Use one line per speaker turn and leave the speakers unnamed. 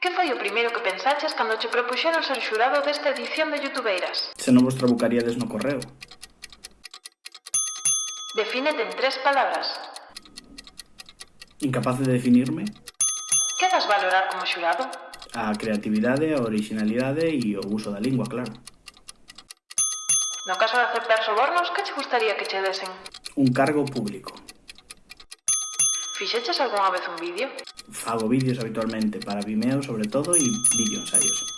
Que foi o primeiro que pensaches cando che propuxeron ser xurado desta edición de Youtubeiras?
Se non vos trabucaríades no correo.
Defínete en tres palabras.
Incapaz de definirme?
Que das valorar como xurado?
A creatividade, a originalidade e o uso da lingua, claro.
No caso de aceptar sobornos, que che gustaría que che desen?
Un cargo público.
Fixeches algunha vez un vídeo?
Fago vídeos habitualmente para Vimeo sobre todo e vídeo ensaios.